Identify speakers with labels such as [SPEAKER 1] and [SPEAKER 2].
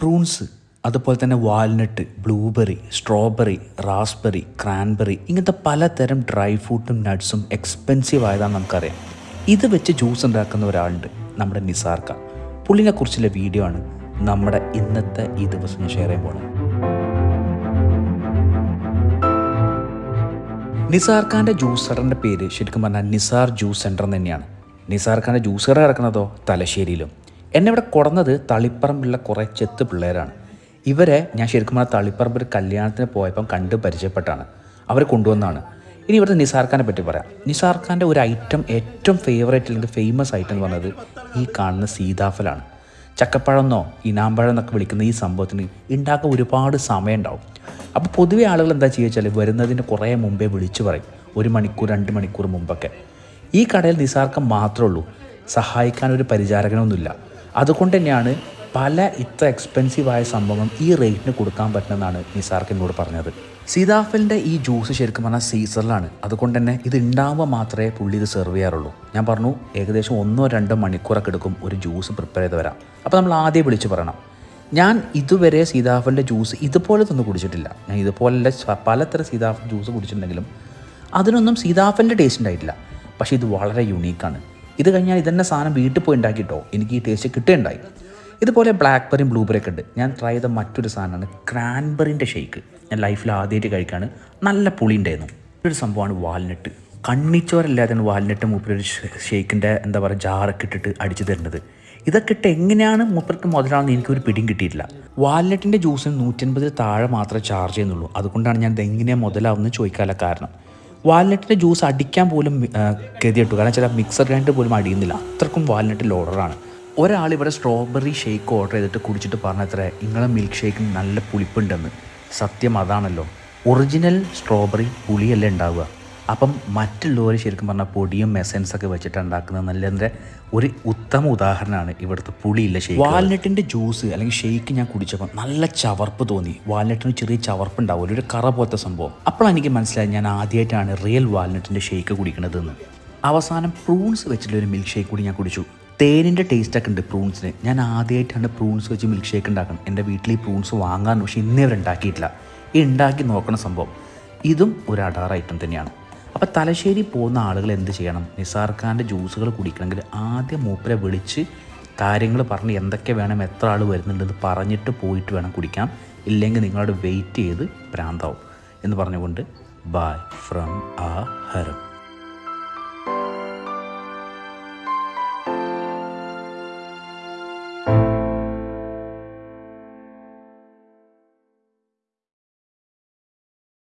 [SPEAKER 1] Prunes അതുപോലെ തന്നെ walnut blueberry strawberry raspberry cranberry ഇങ്ങനത്തെ പലതരം ഡ്രൈ ഫ്രൂട്ടും നട്ട്സും എക്സ്പെൻസീവ് ആയതാണെന്ന് നമുക്കറിയാം. ഇത് വെച്ച് ജ്യൂസ് ഉണ്ടാക്കുന്ന ഒരാളുണ്ട് നമ്മുടെ നിസാർക്ക. പുള്ളിനെ കുറിച്ചുള്ള വീഡിയോ ആണ് നമ്മുടെ ഇന്നത്തെ ഈ ദിവസം ഷെയർ ചെയ്യാൻ പോകുന്നത് നിസാർ ഖാന്റെ ജ്യൂസ് സെന്ററിന്റെ പേര് ശരിക്കും പറഞ്ഞാൽ നിസാർ ജ്യൂസ് സെന്റർ എന്ന് തന്നെയാണ്. നിസാർ ഖാന്റെ ജ്യൂസ് കട കിടക്കുന്നതോ തലശ്ശേരിയിലും. എന്നെ ഇവിടെ കൊടുന്നത് കുറേ ചെത്ത് പിള്ളേരാണ്. ഇവരെ ഞാൻ ശരിക്കും പറഞ്ഞാൽ തളിപ്പറമ്പ് ഒരു കല്യാണത്തിന് പോയപ്പം കണ്ട് പരിചയപ്പെട്ടാണ്. അവർ കൊണ്ടുവന്നാണ്. ഇനി ഇവിടുത്തെ നിസാർ ഖാനെ പറ്റി പറയാം. നിസാർ ഖാന്റെ ഒരു ഐറ്റം ഏറ്റവും ഫേവറേറ്റ് അല്ലെങ്കിൽ ഫേമസ് ഐറ്റം എന്ന് പറയുന്നത് ഈ കാണുന്ന സീതാഫലാണ്. ചക്കപ്പഴമെന്നോ ഇനാമ്പഴം എന്നൊക്കെ വിളിക്കുന്ന ഈ സംഭവത്തിന് ഉണ്ടാക്കാൻ ഒരുപാട് സമയം ഉണ്ടാവും അപ്പോൾ പൊതുവെ ആളുകൾ എന്താ ചെയ്യുക വെച്ചാൽ വരുന്നതിന് കുറേ മുമ്പേ വിളിച്ചു പറയും. ഒരു മണിക്കൂർ രണ്ട് മണിക്കൂർ മുമ്പൊക്കെ. ഈ കടയിൽ നിസാർക്കം മാത്രമേ ഉള്ളൂ. സഹായിക്കാൻ ഒരു പരിചാരകനൊന്നുമില്ല. അതുകൊണ്ട് തന്നെയാണ് പല ഇത്ര എക്സ്പെൻസീവായ സംഭവം ഈ റേറ്റിന് കൊടുക്കാൻ പറ്റുമെന്നാണ് നിസാർക്ക് എന്നോട് പറഞ്ഞത്. സീതാഫലിന്റെ ഈ ജ്യൂസ് ശരിക്കും പറഞ്ഞാൽ സീസറിലാണ് അതുകൊണ്ട് തന്നെ ഇത് ഉണ്ടാകുമ്പോൾ മാത്രമേ പുള്ളി ഇത് സെർവ് ചെയ്യാറുള്ളൂ. ഞാൻ പറഞ്ഞു ഏകദേശം ഒന്നോ രണ്ടോ മണിക്കൂറൊക്കെ എടുക്കും ഒരു ജ്യൂസ് പ്രിപ്പയർ ചെയ്ത് വരാം അപ്പോൾ നമ്മൾ ആദ്യം വിളിച്ച് പറയണം. ഞാൻ ഇതുവരെ സീതാഫലിന്റെ ജ്യൂസ് ഇതുപോലെ ഒന്നും കുടിച്ചിട്ടില്ല. ഞാൻ ഇതുപോലെ പലതരം സീതാഫൽ ജ്യൂസ് കുടിച്ചിട്ടുണ്ടെങ്കിലും അതിനൊന്നും സീതാഫലിന്റെ ടേസ്റ്റ് ഉണ്ടായിട്ടില്ല. പക്ഷേ ഇത് വളരെ യുണീക്കാണ് ഇത് കഴിഞ്ഞാൽ ഇതന്നെ സാധനം വീട്ടിൽ പോയി ഉണ്ടാക്കിയിട്ടോ എനിക്ക് ഈ ടേസ്റ്റ് കിട്ടുകയുണ്ടായി. ഇതുപോലെ ബ്ലാക്ക്ബെറിയും ബ്ലൂബെറി ഒക്കെ ഉണ്ട്. ഞാൻ ട്രൈ ചെയ്ത മറ്റൊരു സാധനമാണ് ക്രാൻബെറിന്റെ ഷേക്ക് ഞാൻ ലൈഫിൽ ആദ്യമായിട്ട് കഴിക്കാണ്. നല്ല പുളി ഉണ്ടായിരുന്നു. ഒരു സംഭവമാണ് വാൽനട്ട് കണ്ണിച്ചോരല്ലാതെയാണ് വാൽനട്ട് മൂപ്പരൊരു ഷേക്കിന്റെ എന്താ പറയുക ജാറൊക്കെ ഇട്ടിട്ട് അടിച്ചു തരുന്നത്. ഇതൊക്കെ ഇട്ട് എങ്ങനെയാണ് മൂപ്പർക്ക് മുതലാണെന്ന് എനിക്കൊരു പിടിയും കിട്ടിയിട്ടില്ല. വാൽനട്ടിന്റെ ജ്യൂസിന് നൂറ്റൻപതിൽ താഴെ മാത്രമേ ചാർജ് ചെയ്യുന്നുള്ളൂ. അതുകൊണ്ടാണ് ഞാൻ ഇതെങ്ങനെയാണ് മുതലാവുമെന്ന് ചോദിക്കാനുള്ള കാരണം. വാൽനട്ടിന്റെ ജ്യൂസ് അടിക്കാൻ പോലും ഗതിയിട്ടു കാരണം ചില മിക്സർ ഗ്രൈൻഡർ പോലും അടിയുന്നില്ല. അത്രക്കും വാൽനട്ടിൽ ഓർഡറാണ് ഒരാൾ ഇവിടെ സ്ട്രോബെറി ഷേക്ക് ഓർഡർ ചെയ്തിട്ട് കുടിച്ചിട്ട് പറഞ്ഞത്ര നിങ്ങളെ മിൽക്ക് ഷേക്കിന് നല്ല പുളിപ്പുണ്ടെന്ന്. സത്യം അതാണല്ലോ. ഒറിജിനൽ സ്ട്രോബെറി പുളിയല്ലേ ഉണ്ടാവുക. അപ്പം മറ്റുള്ളവർ ശരിക്കും പറഞ്ഞാൽ പൊടിയും മെസ്സൻസ് ഒക്കെ വെച്ചിട്ട് ഉണ്ടാക്കുന്നത് നല്ലതിന്റെ ഒരു ഉത്തമ ഉദാഹരണമാണ് ഇവിടുത്തെ പുളിയില്ല ഷേക്ക് വാൽനട്ടിന്റെ ജ്യൂസ് അല്ലെങ്കിൽ ഷേക്ക് ഞാൻ കുടിച്ചപ്പോൾ നല്ല ചവർപ്പ് തോന്നി. വാൽനട്ടിന് ചെറിയ ചവർപ്പ് ഉണ്ടാവില്ല ഒരു കറ പോലത്തെ സംഭവം. അപ്പോഴാണ് എനിക്ക് മനസ്സിലായത് ഞാൻ ആദ്യമായിട്ടാണ് റിയൽ വാൽനട്ടിന്റെ ഷേക്ക് കുടിക്കണതെന്ന്. അവസാനം പ്രൂൺസ് വെച്ചിട്ടുള്ള ഒരു മിൽക്ക് ഷേക്ക് കൂടി ഞാൻ കുടിച്ചു. തേനിന്റെ ടേസ്റ്റൊക്കെ ഉണ്ട് പ്രൂൺസിന് ഞാൻ ആദ്യമായിട്ടാണ് പ്രൂൺസ് വെച്ച് മിൽക്ക് ഷേക്ക് ഉണ്ടാക്കണം എന്റെ വീട്ടിൽ ഈ പ്രൂൺസ് വാങ്ങാൻ പക്ഷേ ഇന്നേ അവർ ഉണ്ടാക്കിയിട്ടില്ല. ഈ ഉണ്ടാക്കി നോക്കണ സംഭവം. ഇതും ഒരു അടാർ ഐറ്റം തന്നെയാണ്. അപ്പോൾ തലശ്ശേരി പോകുന്ന ആളുകൾ എന്ത് ചെയ്യണം? നിസാർ ഖാന്റെ ജ്യൂസുകൾ കുടിക്കണമെങ്കിൽ ആദ്യം മൂപ്പരെ വിളിച്ച് കാര്യങ്ങൾ പറഞ്ഞ് എന്തൊക്കെ വേണം എത്ര ആൾ വരുന്നുണ്ടെന്ന് പറഞ്ഞിട്ട് പോയിട്ട് വേണം കുടിക്കാം ഇല്ലെങ്കിൽ നിങ്ങളോട് വെയിറ്റ് ചെയ്ത് ഭ്രാന്താവും എന്ന് പറഞ്ഞുകൊണ്ട് ബൈ ഫ്രം ആ ഹരം